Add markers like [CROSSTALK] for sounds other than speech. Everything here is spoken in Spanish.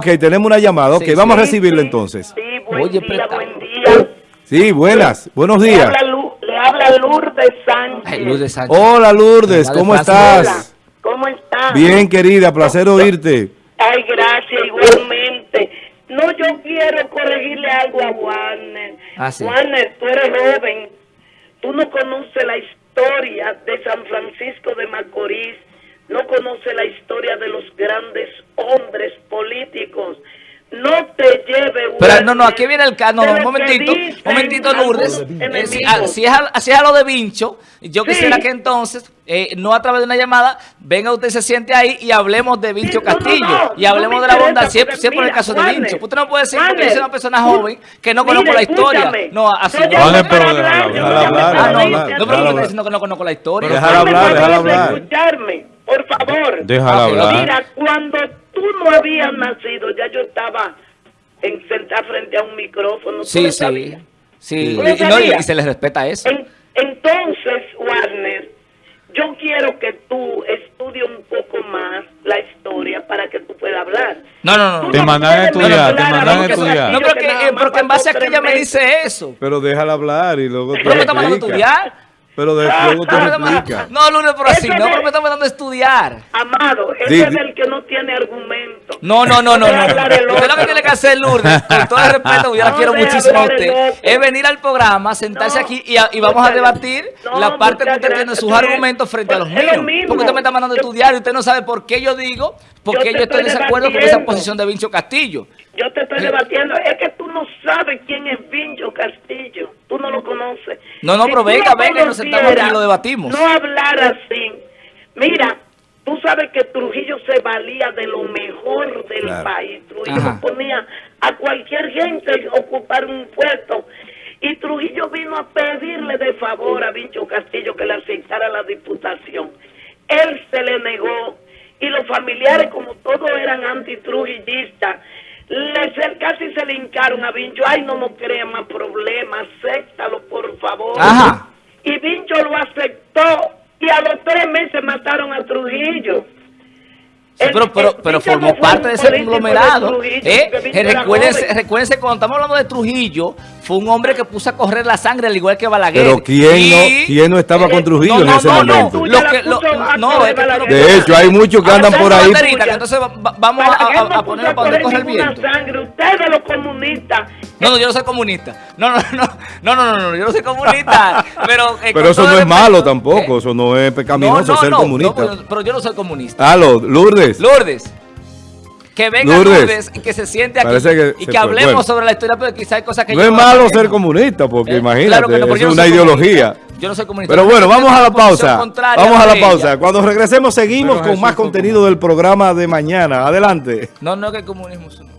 Ok, tenemos una llamada. Ok, Sí, vamos a sí. entonces. Sí, buen Oye, día, buen día. Sí, buenas. Buenos Le días. habla, Lu- le habla Lourdes Sánchez. Ay. Hola Lourdes, ¿cómo. Hola, estás? Bien, querida, placer oírte. Ay, gracias, igualmente. No, yo quiero corregirle algo a Warner. Ah, sí. Warner, tú eres joven. Tú no conoces la historia de San Francisco de Macorís. No conoces la historia de los grandes Pero no, no, aquí viene el caso. No, no, un que momentito, un momentito, Lourdes. Eh, si, enemigos. ah, si es a, si es a lo de Vincho, yo Sí. quisiera que entonces, eh, no a través de una llamada, venga usted, se siente ahí y hablemos de Vincho Sí, no, no, Castillo. no, y hablemos de la bondad, siempre, siempre en el caso de Vincho. Usted no puede decir Juanes, soy una persona joven que no conozco la historia. No, así no. Vale, pero hablar, Ah, no, pero hablar. diciendo que no conozco la historia. Déjala hablar, favor, hablar. escucharme, por favor. Déjala Ok, hablar. Mira, cuando tú no habías nacido, ya yo estaba en, sentada frente a un micrófono. ¿tú Sí, sí. sabías? Sí, ¿Tú lo y, no, y- se les respeta eso. En- entonces, Warner, yo quiero que tú estudies un poco más la historia para que tú puedas hablar. No, no, no. Te no mandan a estudiar, te mandan a estudiar. No, eh, porque en base a que ella me dice eso. Pero déjala hablar y luego te Pero me está mandando a estudiar. Pero de- luego te No, no, no, explica. No, Lourdes, pero así, no, pero me está mandando a estudiar. Amado, ese es el que no tiene argumento. No, no, no, no, no. Usted lo que tiene que hacer, Lourdes, con todo el [LAUGHS] respeto, yo la No, quiero muchísimo a usted, es venir al programa, sentarse No, aquí y, a- y vamos a debatir la parte que usted tiene sus argumentos frente a los es míos. lo mismo. Porque usted me está mandando a Yo- estudiar y usted no sabe por qué yo digo, por Yo qué te yo estoy en desacuerdo con esa posición de Vincho Castillo. Yo te estoy debatiendo. Es que tú no sabes quién es Vincho Castillo. Tú no lo conoces. No, no, pero tú venga, venga, nos sentamos y lo debatimos. No hablar así. Mira, tú sabes que Trujillo se valía de lo mejor del Claro. país. Trujillo Ajá. ponía a cualquier gente a ocupar un puesto. Y Trujillo vino a pedirle de favor a Vincho Castillo que le aceptara la diputación. Él se le negó y los familiares, como todos eran antitrujillistas, le, casi se le hincaron a Vincho. Ay, no nos crea más problemas, acéptalo, por favor. Ajá. Y Vincho lo aceptó y a los tres meses mataron a Trujillo. Sí, El- pero, pero, pero formó parte de ese conglomerado. ¿eh? recuérdense, recuérdense, cuando estamos hablando de Trujillo, fue un hombre que puso a correr la sangre al igual que Balaguer. Pero ¿quién Y- no, quién no estaba con Trujillo no, en ese no, momento? Lo que, lo-. De hecho, hay muchos que andan por ahí. entonces va- va- vamos a, a- no a puso ponernos para donde el viento. sangre. Ustedes los comunistas. No, no, yo no soy comunista. No, no, no, no, no, no, no, yo no soy comunista. [LAUGHS] Pero, eh, Pero eso no es malo tampoco, eso no es pecaminoso no, no, ser no, comunista. pero yo no soy comunista. Aló, Lourdes. Lourdes. Que venga Lourdes. Lourdes, y que se siente aquí que y que hablemos Bueno. sobre la historia, pero quizá hay cosas que No yo es malo ser comunista, porque Eh, imagínate, claro que no, porque es no una ideología. comunista. Yo no soy comunista. Pero bueno, vamos a la pausa. Vamos a la pausa. Cuando regresemos seguimos Pero con Jesús más contenido del programa de mañana. Adelante. No, no, que el comunismo es un-